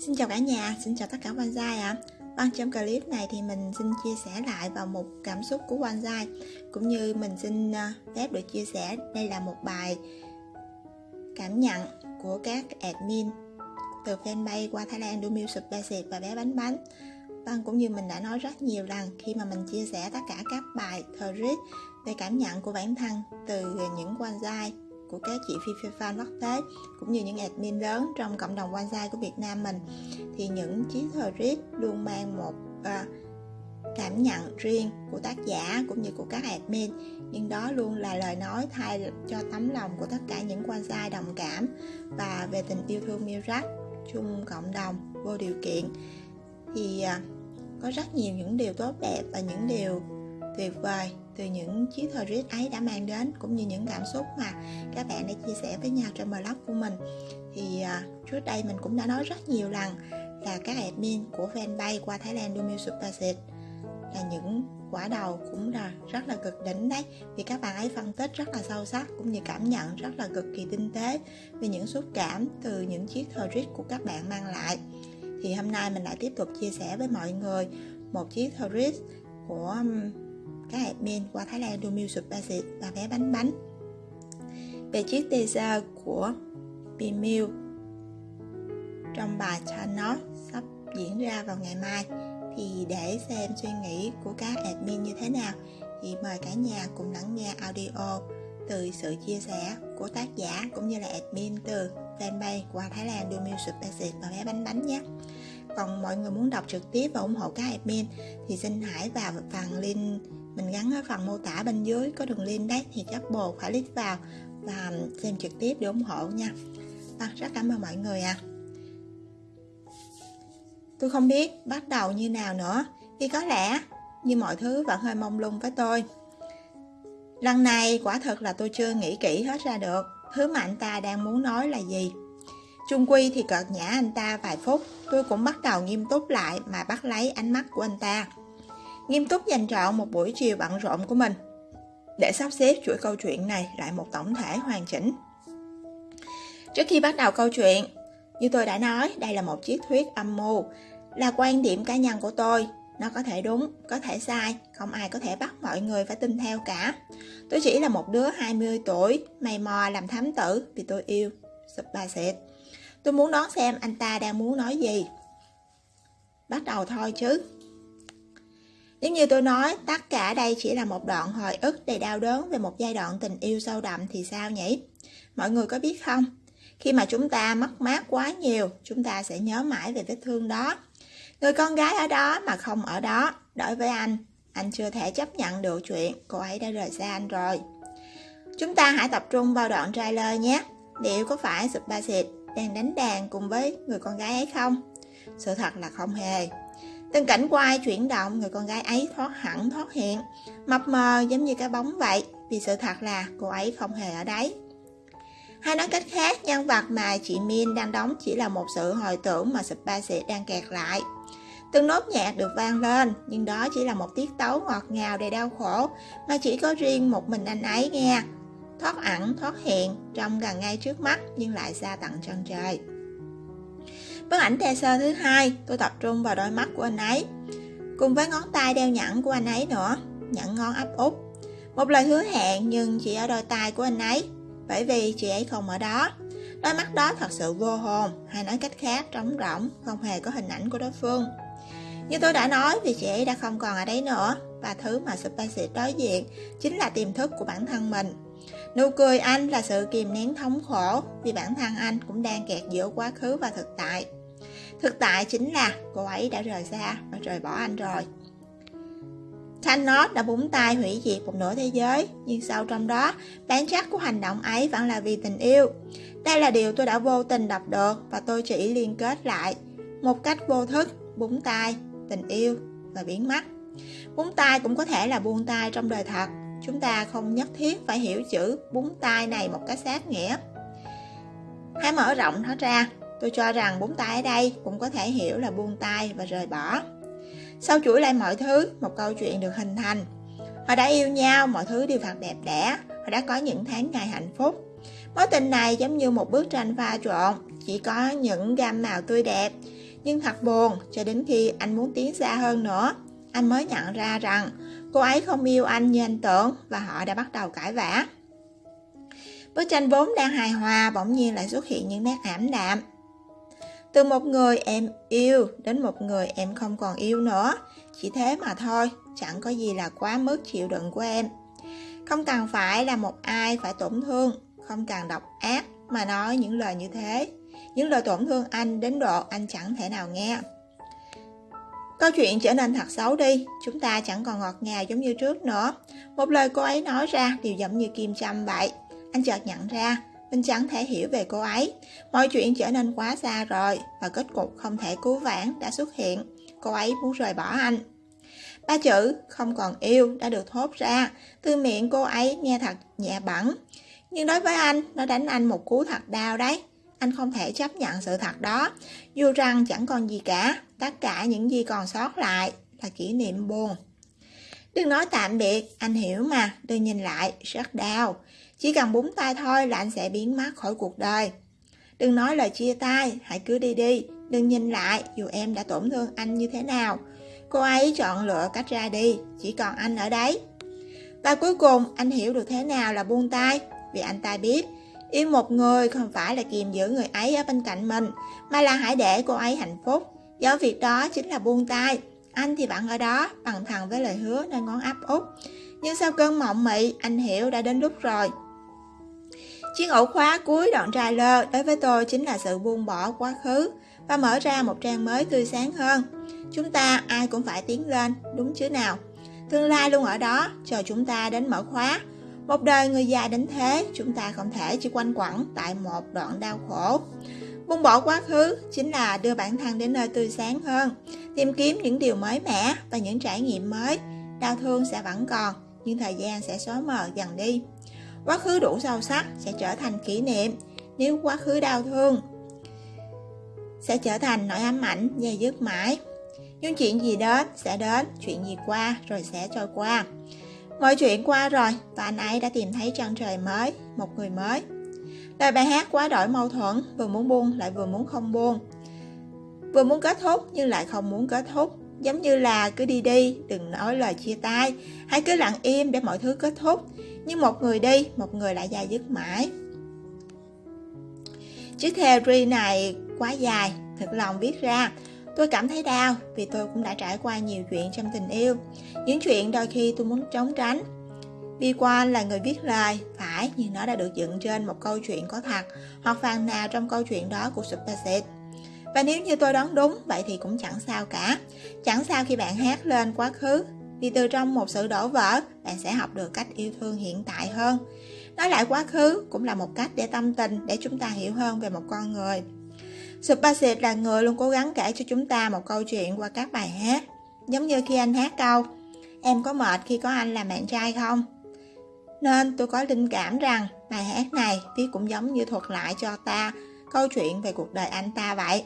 Xin chào cả nhà, xin chào tất cả bonsai ạ. À. Vâng, trong clip này thì mình xin chia sẻ lại vào một cảm xúc của bonsai cũng như mình xin ờ, phép được chia sẻ đây là một bài cảm nhận của các admin từ fanpage qua Thái Lan Do Music Basic và bé bánh bánh. Vâng, cũng như mình đã nói rất nhiều lần khi mà mình chia sẻ tất cả các bài thread về cảm nhận của bản thân từ những bonsai của các chị phi phi fan quốc tế cũng như những admin lớn trong cộng đồng bonsai của Việt Nam mình. Thì những chiếc thread luôn mang một à, cảm nhận riêng của tác giả cũng như của các admin. Nhưng đó luôn là lời nói thay cho tấm lòng của tất cả những bonsai đồng cảm và về tình yêu thương Mirac chung cộng đồng vô điều kiện. Thì à, có rất nhiều những điều tốt đẹp và những điều tuyệt vời từ những chiếc riết ấy đã mang đến, cũng như những cảm xúc mà các bạn đã chia sẻ với nhau trong blog của mình. Thì à, trước đây mình cũng đã nói rất nhiều lần là các admin của fanpage qua Thái Lan Dumil Music là những quả đầu cũng là rất là cực đỉnh đấy. Vì các bạn ấy phân tích rất là sâu sắc, cũng như cảm nhận rất là cực kỳ tinh tế về những xúc cảm từ những chiếc thời riết của các bạn mang lại. Thì hôm nay mình lại tiếp tục chia sẻ với mọi người một chiếc thread của các admin qua Thái Lan Do Music và vé bánh bánh. Về chiếc teaser của Bimil trong bài nó sắp diễn ra vào ngày mai, thì để xem suy nghĩ của các admin như thế nào, thì mời cả nhà cùng lắng nghe audio từ sự chia sẻ của tác giả cũng như là admin từ fanpage qua Thái Lan Do Music và vé bánh bánh nhé còn mọi người muốn đọc trực tiếp và ủng hộ các admin thì xin hãy vào phần link mình gắn ở phần mô tả bên dưới có đường link đấy thì các bồ phải click vào và xem trực tiếp để ủng hộ nha. À, rất cảm ơn mọi người ạ. À. tôi không biết bắt đầu như nào nữa vì có lẽ như mọi thứ vẫn hơi mông lung với tôi. Lần này quả thật là tôi chưa nghĩ kỹ hết ra được thứ mà anh ta đang muốn nói là gì. Trung Quy thì cợt nhã anh ta vài phút, tôi cũng bắt đầu nghiêm túc lại mà bắt lấy ánh mắt của anh ta nghiêm túc dành trọn một buổi chiều bận rộn của mình để sắp xếp chuỗi câu chuyện này lại một tổng thể hoàn chỉnh. Trước khi bắt đầu câu chuyện, như tôi đã nói, đây là một chiếc thuyết âm mưu, là quan điểm cá nhân của tôi. Nó có thể đúng, có thể sai, không ai có thể bắt mọi người phải tin theo cả. Tôi chỉ là một đứa 20 tuổi, mày mò làm thám tử vì tôi yêu Sụp bà xịt. Tôi muốn đoán xem anh ta đang muốn nói gì. Bắt đầu thôi chứ. Nếu như tôi nói tất cả đây chỉ là một đoạn hồi ức đầy đau đớn về một giai đoạn tình yêu sâu đậm thì sao nhỉ? Mọi người có biết không? Khi mà chúng ta mất mát quá nhiều, chúng ta sẽ nhớ mãi về vết thương đó. Người con gái ở đó mà không ở đó, đối với anh, anh chưa thể chấp nhận được chuyện cô ấy đã rời xa anh rồi. Chúng ta hãy tập trung vào đoạn trailer nhé. Liệu có phải Subbasit đang đánh đàn cùng với người con gái ấy không? Sự thật là không hề. Từng cảnh quay chuyển động, người con gái ấy thoát hẳn thoát hiện, mập mờ giống như cái bóng vậy, vì sự thật là cô ấy không hề ở đấy. Hay nói cách khác, nhân vật mà chị Min đang đóng chỉ là một sự hồi tưởng mà Spice đang kẹt lại. Từng nốt nhạc được vang lên, nhưng đó chỉ là một tiết tấu ngọt ngào đầy đau khổ, mà chỉ có riêng một mình anh ấy nghe. Thoát ẩn, thoát hiện, trong gần ngay trước mắt nhưng lại xa tận chân trời. Bức ảnh teaser thứ hai, tôi tập trung vào đôi mắt của anh ấy, cùng với ngón tay đeo nhẫn của anh ấy nữa, nhẫn ngón áp út. Một lời hứa hẹn nhưng chỉ ở đôi tay của anh ấy, bởi vì chị ấy không ở đó. Đôi mắt đó thật sự vô hồn, hay nói cách khác trống rỗng, không hề có hình ảnh của đối phương. Như tôi đã nói vì chị ấy đã không còn ở đấy nữa, và thứ mà Spicy đối diện chính là tiềm thức của bản thân mình. Nụ cười anh là sự kìm nén thống khổ vì bản thân anh cũng đang kẹt giữa quá khứ và thực tại. Thực tại chính là cô ấy đã rời xa và rời bỏ anh rồi. Thanos đã búng tay hủy diệt một nửa thế giới, nhưng sau trong đó, bản chất của hành động ấy vẫn là vì tình yêu. Đây là điều tôi đã vô tình đọc được và tôi chỉ liên kết lại một cách vô thức, búng tay, tình yêu và biến mất. Búng tay cũng có thể là buông tay trong đời thật. Chúng ta không nhất thiết phải hiểu chữ búng tay này một cách sát nghĩa. Hãy mở rộng nó ra Tôi cho rằng búng tay ở đây cũng có thể hiểu là buông tay và rời bỏ. Sau chuỗi lại mọi thứ, một câu chuyện được hình thành. Họ đã yêu nhau, mọi thứ đều thật đẹp đẽ, họ đã có những tháng ngày hạnh phúc. Mối tình này giống như một bức tranh pha trộn, chỉ có những gam màu tươi đẹp. Nhưng thật buồn, cho đến khi anh muốn tiến xa hơn nữa, anh mới nhận ra rằng cô ấy không yêu anh như anh tưởng và họ đã bắt đầu cãi vã. Bức tranh vốn đang hài hòa bỗng nhiên lại xuất hiện những nét ảm đạm. Từ một người em yêu đến một người em không còn yêu nữa, chỉ thế mà thôi, chẳng có gì là quá mức chịu đựng của em. Không cần phải là một ai phải tổn thương, không cần độc ác mà nói những lời như thế. Những lời tổn thương anh đến độ anh chẳng thể nào nghe. Câu chuyện trở nên thật xấu đi, chúng ta chẳng còn ngọt ngào giống như trước nữa. Một lời cô ấy nói ra đều giống như kim châm vậy. Anh chợt nhận ra, mình chẳng thể hiểu về cô ấy. Mọi chuyện trở nên quá xa rồi và kết cục không thể cứu vãn đã xuất hiện. Cô ấy muốn rời bỏ anh. Ba chữ không còn yêu đã được thốt ra, từ miệng cô ấy nghe thật nhẹ bẩn. Nhưng đối với anh, nó đánh anh một cú thật đau đấy. Anh không thể chấp nhận sự thật đó. Dù rằng chẳng còn gì cả, tất cả những gì còn sót lại là kỷ niệm buồn. Đừng nói tạm biệt, anh hiểu mà, đừng nhìn lại, rất đau. Chỉ cần búng tay thôi là anh sẽ biến mất khỏi cuộc đời. Đừng nói lời chia tay, hãy cứ đi đi, đừng nhìn lại dù em đã tổn thương anh như thế nào. Cô ấy chọn lựa cách ra đi, chỉ còn anh ở đấy. Và cuối cùng anh hiểu được thế nào là buông tay, vì anh ta biết yêu một người không phải là kiềm giữ người ấy ở bên cạnh mình, mà là hãy để cô ấy hạnh phúc. Do việc đó chính là buông tay. Anh thì bạn ở đó, bằng thẳng với lời hứa nơi ngón áp út. Nhưng sau cơn mộng mị, anh hiểu đã đến lúc rồi. Chiếc ổ khóa cuối đoạn trailer đối với tôi chính là sự buông bỏ quá khứ và mở ra một trang mới tươi sáng hơn. Chúng ta ai cũng phải tiến lên, đúng chứ nào? Tương lai luôn ở đó, chờ chúng ta đến mở khóa. Một đời người già đến thế, chúng ta không thể chỉ quanh quẩn tại một đoạn đau khổ. Buông bỏ quá khứ chính là đưa bản thân đến nơi tươi sáng hơn, tìm kiếm những điều mới mẻ và những trải nghiệm mới. Đau thương sẽ vẫn còn, nhưng thời gian sẽ xóa mờ dần đi. Quá khứ đủ sâu sắc sẽ trở thành kỷ niệm, nếu quá khứ đau thương sẽ trở thành nỗi ám ảnh dây dứt mãi. Nhưng chuyện gì đến sẽ đến, chuyện gì qua rồi sẽ trôi qua. Mọi chuyện qua rồi và anh ấy đã tìm thấy chân trời mới, một người mới. Lời bài hát quá đổi mâu thuẫn, vừa muốn buông lại vừa muốn không buông. Vừa muốn kết thúc nhưng lại không muốn kết thúc. Giống như là cứ đi đi, đừng nói lời chia tay, hãy cứ lặng im để mọi thứ kết thúc. Nhưng một người đi, một người lại dài dứt mãi. Chiếc theory này quá dài, thật lòng viết ra. Tôi cảm thấy đau vì tôi cũng đã trải qua nhiều chuyện trong tình yêu. Những chuyện đôi khi tôi muốn trốn tránh. Bi quan là người viết lời, phải, nhưng nó đã được dựng trên một câu chuyện có thật, hoặc phần nào trong câu chuyện đó của Superset. Và nếu như tôi đoán đúng, vậy thì cũng chẳng sao cả. Chẳng sao khi bạn hát lên quá khứ, vì từ trong một sự đổ vỡ, bạn sẽ học được cách yêu thương hiện tại hơn. Nói lại quá khứ cũng là một cách để tâm tình, để chúng ta hiểu hơn về một con người. Superset là người luôn cố gắng kể cho chúng ta một câu chuyện qua các bài hát. Giống như khi anh hát câu, em có mệt khi có anh làm bạn trai không? Nên tôi có linh cảm rằng bài hát này viết cũng giống như thuật lại cho ta câu chuyện về cuộc đời anh ta vậy.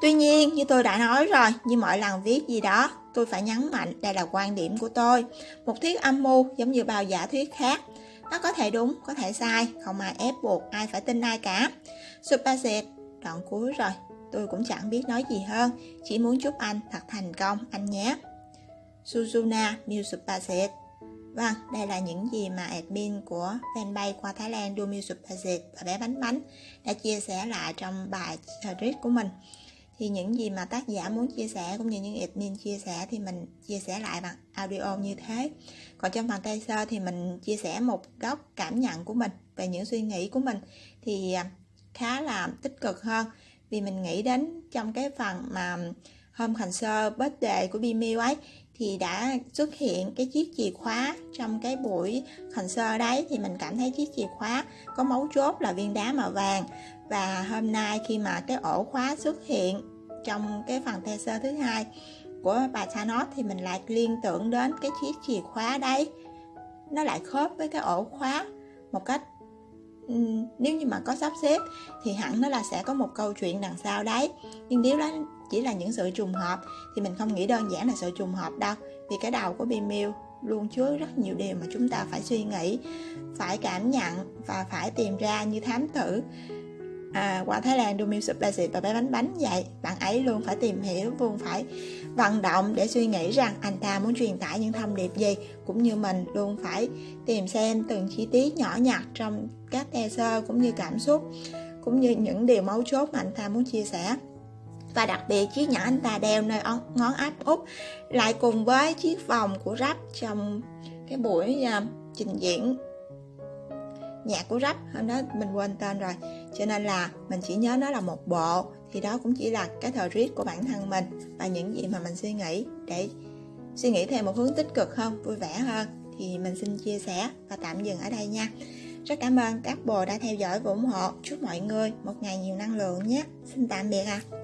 Tuy nhiên, như tôi đã nói rồi, như mọi lần viết gì đó, tôi phải nhấn mạnh đây là quan điểm của tôi. Một thuyết âm mưu giống như bao giả thuyết khác. Nó có thể đúng, có thể sai, không ai ép buộc ai phải tin ai cả. Superset, đoạn cuối rồi, tôi cũng chẳng biết nói gì hơn, chỉ muốn chúc anh thật thành công, anh nhé. Suzuna Miu Superset Vâng, đây là những gì mà admin của fanpage qua Thái Lan Do Music Project và bé bánh bánh đã chia sẻ lại trong bài thread của mình. Thì những gì mà tác giả muốn chia sẻ cũng như những admin chia sẻ thì mình chia sẻ lại bằng audio như thế. Còn trong phần tay sơ thì mình chia sẻ một góc cảm nhận của mình về những suy nghĩ của mình thì à, khá là tích cực hơn vì mình nghĩ đến trong cái phần mà hôm concert birthday của Bimiu ấy thì đã xuất hiện cái chiếc chìa khóa trong cái buổi concert đấy. Thì mình cảm thấy chiếc chìa khóa có mấu chốt là viên đá màu vàng. Và hôm nay khi mà cái ổ khóa xuất hiện trong cái phần teaser thứ hai của bà Thanos thì mình lại liên tưởng đến cái chiếc chìa khóa đấy. Nó lại khớp với cái ổ khóa một cách nếu như mà có sắp xếp thì hẳn nó là sẽ có một câu chuyện đằng sau đấy. Nhưng nếu đó chỉ là những sự trùng hợp thì mình không nghĩ đơn giản là sự trùng hợp đâu vì cái đầu của Bimil luôn chứa rất nhiều điều mà chúng ta phải suy nghĩ phải cảm nhận và phải tìm ra như thám tử. À, qua Thái Lan do music basic và bé bánh bánh vậy bạn ấy luôn phải tìm hiểu luôn phải vận động để suy nghĩ rằng anh ta muốn truyền tải những thông điệp gì cũng như mình luôn phải tìm xem từng chi tiết nhỏ nhặt trong các teaser cũng như cảm xúc cũng như những điều mấu chốt mà anh ta muốn chia sẻ và đặc biệt chiếc nhẫn anh ta đeo nơi ngón áp út lại cùng với chiếc vòng của rap trong cái buổi uh, trình diễn nhạc của rap hôm đó mình quên tên rồi. Cho nên là mình chỉ nhớ nó là một bộ. Thì đó cũng chỉ là cái thời riết của bản thân mình và những gì mà mình suy nghĩ để suy nghĩ theo một hướng tích cực hơn vui vẻ hơn. Thì mình xin chia sẻ và tạm dừng ở đây nha. Rất cảm ơn các bồ đã theo dõi và ủng hộ. Chúc mọi người một ngày nhiều năng lượng nhé. Xin tạm biệt ạ. à.